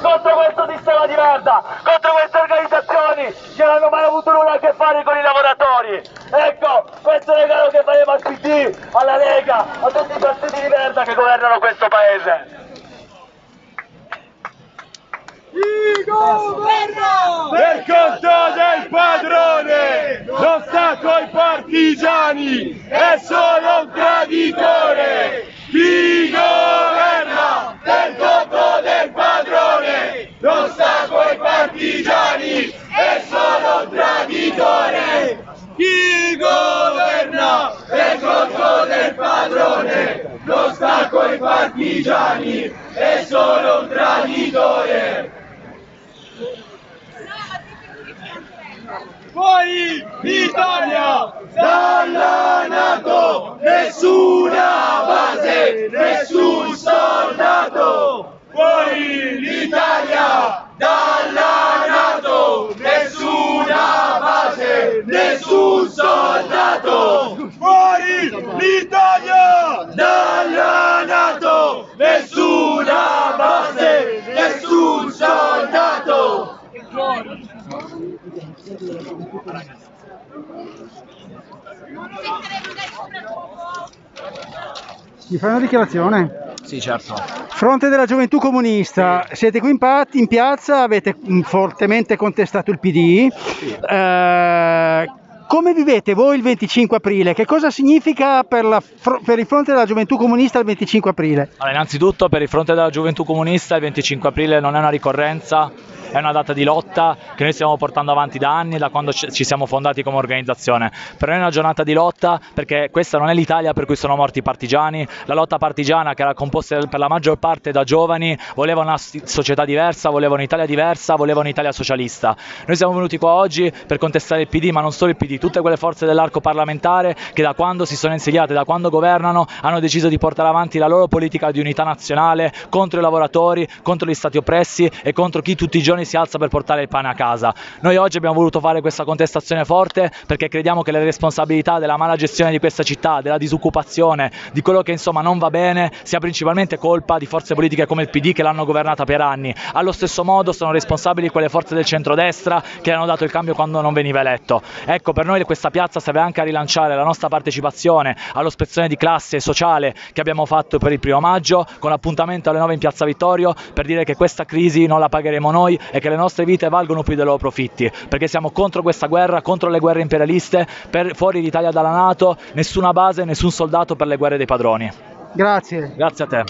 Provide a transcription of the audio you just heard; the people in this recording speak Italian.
contro questo sistema di merda, contro queste organizzazioni che non hanno mai avuto nulla a che fare con i lavoratori. Ecco, questo è il regalo che faremo al PD, alla Lega, a tutti i partiti di merda che governano questo paese. Il governo Per conto del padrone, non sta coi partigiani, è solo un traditore. Chi governa per conto del padrone, non sta coi partigiani, è solo un traditore. Chi governa per conto del padrone, non sta coi partigiani, è solo un traditore. Fuori l'Italia dalla Nato, nessuna base, nessun soldato. Fuori l'Italia dalla Nato, nessuna base, nessun soldato. Fuori l'Italia dalla Nato, nessuna base, nessun soldato. Mi fai una dichiarazione? Sì, certo. Fronte della Gioventù Comunista, siete qui in, pa- in piazza, avete mm, fortemente contestato il PD. Eh, come vivete voi il 25 aprile? Che cosa significa per, la per il fronte della Gioventù Comunista il 25 aprile? Allora, innanzitutto per il fronte della gioventù comunista il 25 aprile non è una ricorrenza, è una data di lotta che noi stiamo portando avanti da anni, da quando ci siamo fondati come organizzazione. Per noi è una giornata di lotta perché questa non è l'Italia per cui sono morti i partigiani, la lotta partigiana che era composta per la maggior parte da giovani voleva una società diversa, voleva un'Italia diversa, voleva un'Italia socialista. Noi siamo venuti qua oggi per contestare il PD, ma non solo il PD, tutte quelle forze dell'arco parlamentare che da quando si sono insediate, da quando governano, hanno deciso di portare avanti la loro politica di unità nazionale contro i lavoratori, contro gli stati oppressi e contro chi tutti i giorni si alza per portare il pane a casa. Noi oggi abbiamo voluto fare questa contestazione forte perché crediamo che le responsabilità della mala gestione di questa città, della disoccupazione, di quello che insomma non va bene, sia principalmente colpa di forze politiche come il PD che l'hanno governata per anni. Allo stesso modo sono responsabili quelle forze del centrodestra che hanno dato il cambio quando non veniva eletto. Ecco, per noi questa piazza serve anche a rilanciare la nostra partecipazione allo spezzone di classe sociale che abbiamo fatto per il primo maggio, con appuntamento alle 9 in Piazza Vittorio, per dire che questa crisi non la pagheremo noi e che le nostre vite valgono più dei loro profitti, perché siamo contro questa guerra, contro le guerre imperialiste, per fuori l'Italia dalla Nato, nessuna base, nessun soldato per le guerre dei padroni. Grazie. Grazie a te.